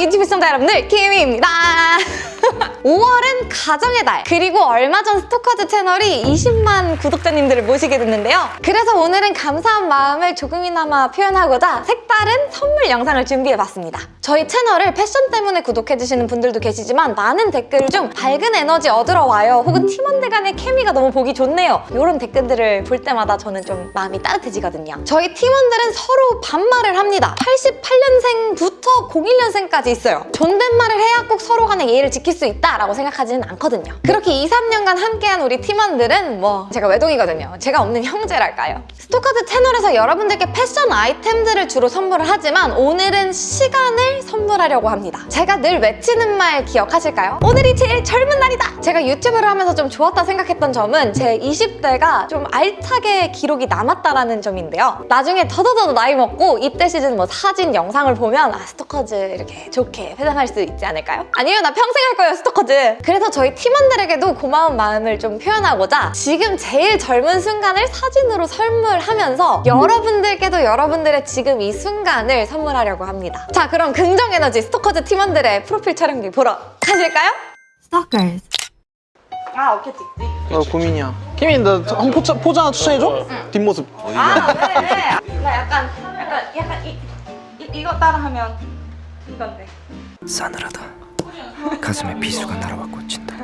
유튜브 시청자 여러분들. 키미입니다 5월은 가정의 달. 그리고 얼마 전 스토커즈 채널이 20만 구독자님들을 모시게 됐는데요. 그래서 오늘은 감사한 마음을 조금이나마 표현하고자 색다른 선물 영상을 준비해봤습니다. 저희 채널을 패션 때문에 구독해주시는 분들도 계시지만 많은 댓글 중 밝은 에너지 얻으러 와요. 혹은 팀원들 간의 케미가 너무 보기 좋네요. 이런 댓글들을 볼 때마다 저는 좀 마음이 따뜻해지거든요. 저희 팀원들은 서로 반말을 합니다. 88년생부터 01년생까지 있어요. 존댓말을 해야 꼭 서로 간의 예의를 지킬 수 있다 라고 생각하지는 않거든요 그렇게 2, 3년간 함께한 우리 팀원들은 뭐 제가 외동이거든요 제가 없는 형제랄까요 스토커즈 채널에서 여러분들께 패션 아이템들을 주로 선물을 하지만 오늘은 시간을 선물하려고 합니다 제가 늘 외치는 말 기억하실까요? 오늘이 제일 젊은 날이다! 제가 유튜브를 하면서 좀 좋았다 생각했던 점은 제 20대가 좀 알차게 기록이 남았다라는 점인데요 나중에 더더더 나이 먹고 이때 시즌 뭐 사진, 영상을 보면 아 스토커즈 이렇게 좋게 회상할 수 있지 않을까요? 아니면 나 평생 할 거예요 스토커즈 그래서 저희 팀원들에게도 고마운 마음을 좀 표현하고자 지금 제일 젊은 순간을 사진으로 선물하면서 여러분들께도 여러분들의 지금 이 순간을 선물하려고 합니다 자 그럼 긍정에너지 스토커즈 팀원들의 프로필 촬영기 보러 가실까요? Stalkers. 아 오케이 찍지 나 고민이야. 키미 나한 포즈, 포즈 하나 추천해줘? 뒷모습. 아 네네 나 약간 약간 약간 이, 이 이거 따라하면 이건데 싸늘하다. 가슴에 비수가 날아와 꽂힌다.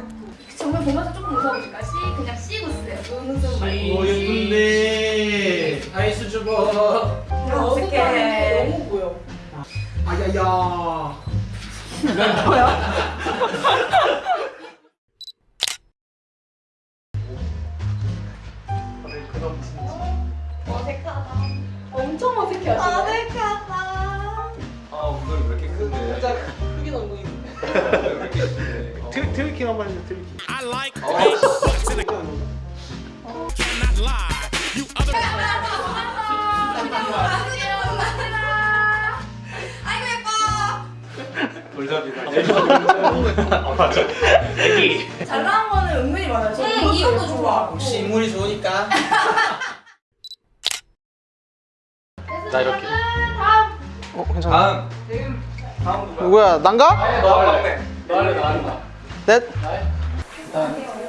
정말 보면서 조금 웃어보실까? 씨 그냥 씨 웃으세요. 눈웃음 아이고 예쁜데 아이스 주버 어떡해 너무 보여. 아야야 어색하다 엄청 어색해 하시네. 어색하다 아 엉덩이 왜 이렇게 큰데? 진짜 크긴 엉덩이 왜 이렇게 큰데? 트, 트위킹 한번 해줘 트위킹 아이고 예뻐 돌잡이다. 잘 나온 거는 은근히 많아요. 저 응, 이것도 좋아. 혹시 인물이 좋으니까 나 이렇게. 어, 괜찮아. 다음. 누구야? 난가? 너 할래. 너 할래. 너 할래. 넷.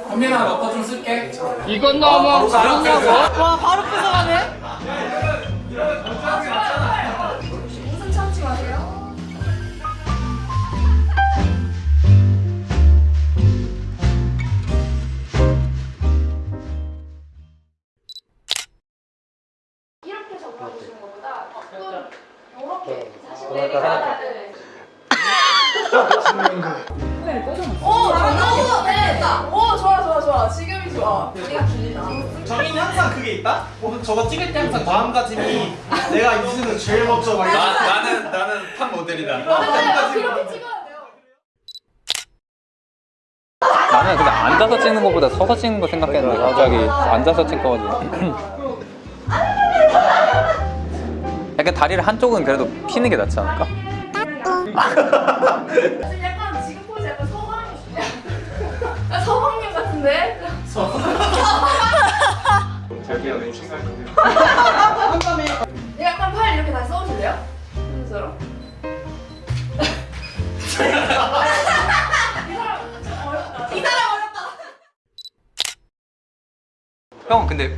현민아 너거 좀 쓸게 이건 너무 다르냐고? 와 바로 뺏어가네. 이렇게 사실 내리가 오, 잘한다. 네. 오, 좋아, 좋아, 좋아. 지금이 좋아. 우리가 길다. 정인이 항상 그게 있다? 저거 찍을 때 항상 마음가짐이 내가 이승은 제일 먼저 막 나, 나는 나는 탑 모델이다. 찍어야 돼요. 나는 근데 앉아서 찍는 것보다 서서 찍는 거 생각했는데 갑자기 앉아서 찍거든 약간 다리를 한쪽은 그래도 피는 게 낫지 않을까? 지금 약간 지금 포즈 약간. 아, 서방님 같은데? 저기요 내 친구할 약간 팔 이렇게 다시 써주실래요? 순서로. 이 사람 좀 어렵다. 이 사람 어렵다. 형 근데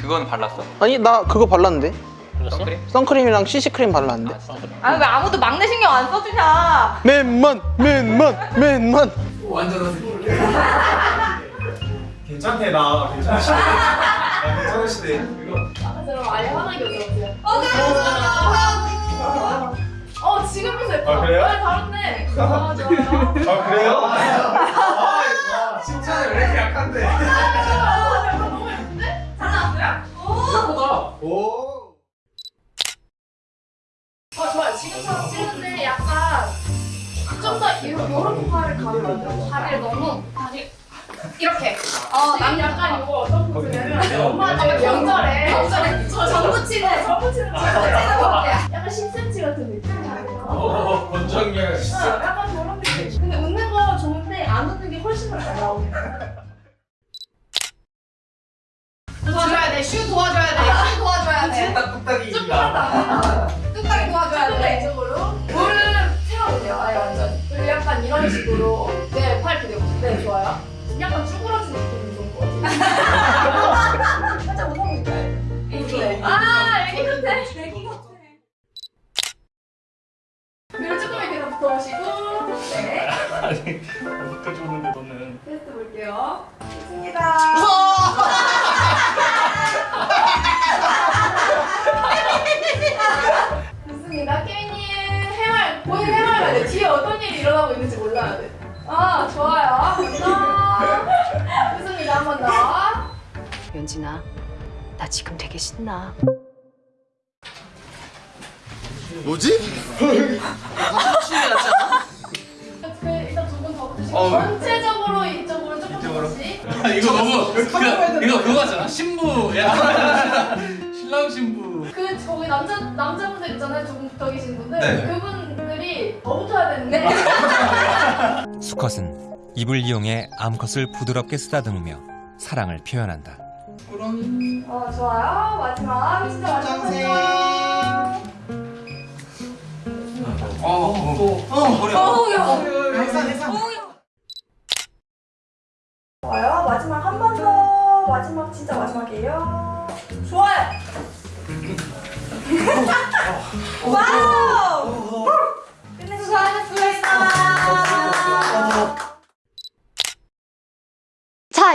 그거는 발랐어 아니, 나 그거 발랐는데? 선크림? 선크림이랑 CC크림 발랐는데? 아 왜 아무도 막내 신경 안 써주냐 맨만, 맨만, 맨만. 완전 괜찮대 나 괜찮으시대 나 괜찮으시대 아까 저랑 아예 화나게 웃어보세요. 어 그래 좋아 어, 지금부터 예뻐. 아, 그래요? 네, 다른데. 아, 좋아요. 아 그래요? 아 칭찬을 왜 이렇게 약한데 아, 약간 너무 예쁜데? 잘 나왔어요? 예쁘다 오 아. 지금처럼 찍는데 약간 좀더 이런 팔을 가면? 다리를 너무 다리 이렇게. 어, 난 약간 이거 어떤 포즈냐면 엄마가 명절에 명절에 저 전부치는 전부치는 전부치는 거 약간 10cm 같은 느낌이에요. 오 권정열 어, 약간 저런 느낌. 근데 웃는 거 좋은데 안 웃는 게 훨씬 더잘 나오네. 도와줘야 돼. 슈 도와줘야 돼. 슈 도와줘야 돼. 뚝딱뚝딱이 이런 식으로 네, 팔 그대로. 네, 좋아요. 약간 쭈그러진 느낌이 것 같아요. 살짝 웃어볼까요? 네. 아, 애기 같아. 애기 같아. 그리고 이렇게 더 붙어오시고 네. 아니 어떻게 오는데 너는 테스트 볼게요. 좋습니다. 좋습니다. 한 번 더. 연진아, 나 지금 되게 신나. 뭐지? 분더 붙으시고 전체적으로 이쪽으로 조금 조금씩. 아, 이거 너무 그, 이거 그거 같잖아 신부 신랑 신부 그 저기 남자 남자분들 있잖아요. 조금 붙어 계신 분들. 그분들이 더 붙어야 되는데. 수컷은 입을 이용해 암컷을 부드럽게 쓰다듬으며 사랑을 표현한다. 어 좋아요. 마지막 진짜 마지막 마지막. 좋아요. 마지막 한 번 더. 마지막 진짜 마지막이에요. 좋아요. Wow. 수고하셨습니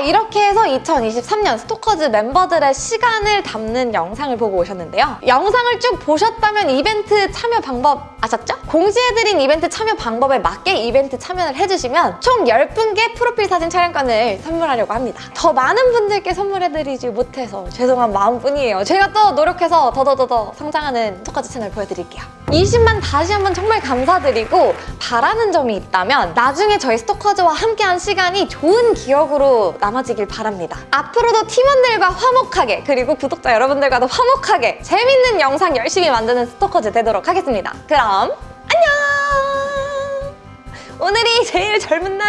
이렇게 해서 2023년 스토커즈 멤버들의 시간을 담는 영상을 보고 오셨는데요. 영상을 쭉 보셨다면 이벤트 참여 방법 아셨죠? 공지해드린 이벤트 참여 방법에 맞게 이벤트 참여를 해주시면 총 10분께 프로필 사진 촬영권을 선물하려고 합니다. 더 많은 분들께 선물해드리지 못해서 죄송한 마음뿐이에요. 제가 또 노력해서 더더더더 성장하는 스토커즈 채널 보여드릴게요. 20만 다시 한번 정말 감사드리고 바라는 점이 있다면 나중에 저희 스토커즈와 함께한 시간이 좋은 기억으로 남아지길 바랍니다. 앞으로도 팀원들과 화목하게 그리고 구독자 여러분들과도 화목하게 재밌는 영상 열심히 만드는 스토커즈 되도록 하겠습니다. 그럼 안녕! 오늘이 제일 젊은 날